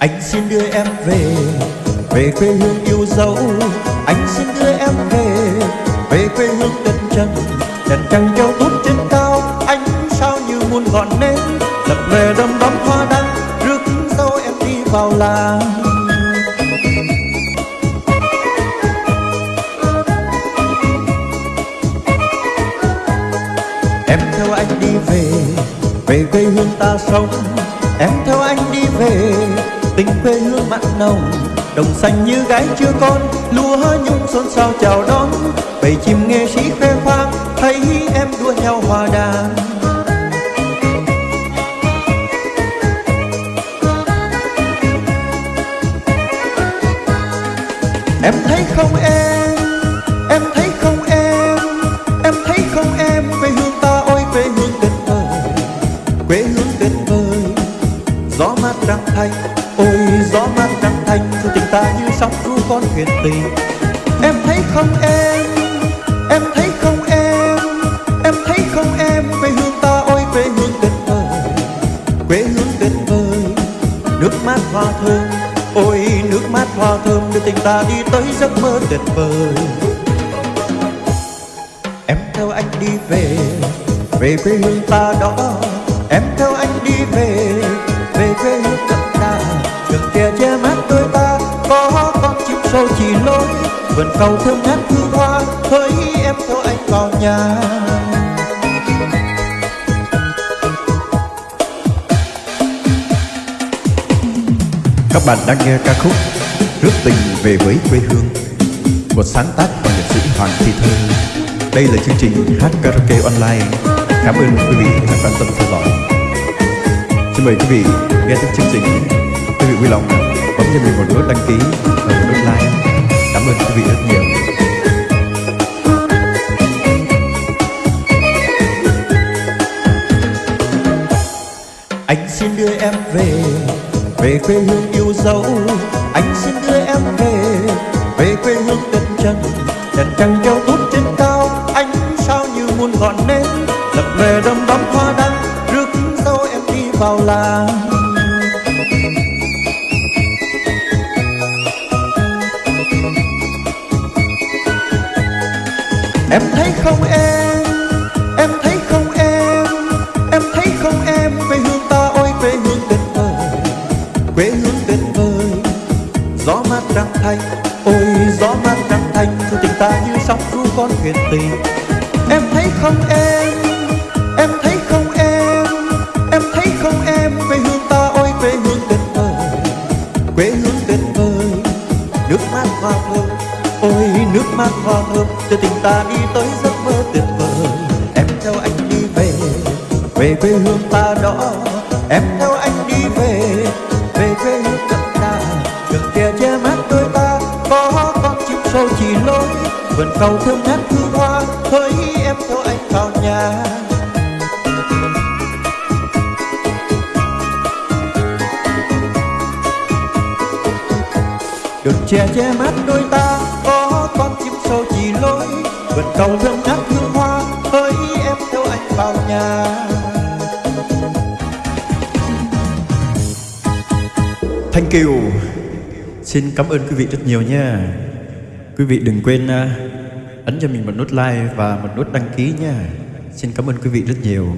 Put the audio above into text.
Anh xin đưa em về Về quê hương yêu dấu. Anh xin đưa em về Về quê hương đất trần Đèn trăng treo tốt trên cao, Anh sao như muôn ngọn nến. Lập về đâm đóm hoa đăng, Rước dâu em đi vào làng. Em theo anh đi về Về quê hương ta sống. Em theo anh đi về Tình quê hương mặn nồng, Đồng xanh như gái chưa con, Lúa nhung xôn xao chào đón. Bầy chim nghệ sĩ khoe khoang, Thấy em đua nhau hòa đàn. Em thấy không em Em thấy không em Em thấy không em, Quê hương ta ôi quê hương tuyệt vời. Quê hương tuyệt vời, Gió mát trăng thanh tình ta như sóng ru con thuyền tình Em thấy không em Em thấy không em Em thấy không em, Quê hương ta ôi, quê hương tuyệt vời. Quê hương tuyệt vời, Nước mát hoa thơm, Ôi, nước mát hoa thơm, Đưa tình ta đi tới giấc mơ tuyệt vời. Em theo anh đi về Về quê hương ta đó. Em theo anh đi về Về quê hương ta câu chỉ lối Vườn cầu thơm ngát hương hoa Hỡi em theo anh vào nhà. Các bạn đang nghe ca khúc Rước tình về với quê hương, Một sáng tác của nhạc sĩ Hoàng Thị Thơ. Đây là chương trình hát karaoke online. Cảm ơn quý vị đã quan tâm theo dõi. Xin mời quý vị nghe tiếp chương trình. Quý vị vui lòng bấm cho mình một nút đăng ký và một nút like. Cảm ơn quý vị rất nhiều. Anh xin đưa em về Về quê hương yêu dấu. Anh xin đưa em về Về quê hương đất trần. Đèn trăng treo tốt trên cao, Anh sao như muôn ngọn nến. Em thấy không em? Em thấy không em? Em thấy không em? Quê hương ta ôi, quê hương tuyệt vời. Quê hương tuyệt vời. Gió mát trăng thanh Ôi, gió mát trăng thanh Cho tình ta như sóng ru con thuyền tình Em thấy không em? Em thấy không em? Em thấy không em? Quê hương ta ôi, quê hương tuyệt vời. Quê hương tuyệt vời. Nước mát hoa thơm Ôi nước mắt hoa thơm Cho tình ta đi tới giấc mơ tuyệt vời. Em theo anh đi về Về quê hương ta đó. Em theo anh đi về Về quê hương đậm đà Đường kia che mát đôi ta, Có con chim sâu chỉ lối. Vườn cầu thơm ngát hương hoa Hỡi em theo anh vào nhà. Đường che che mát đôi ta Vườn cầu thơm hương hoa Hỡi em theo anh vào nhà. Thank you Xin cảm ơn quý vị rất nhiều nha Quý vị đừng quên à, ấn cho mình một nút like và một nút đăng ký nha Xin cảm ơn quý vị rất nhiều.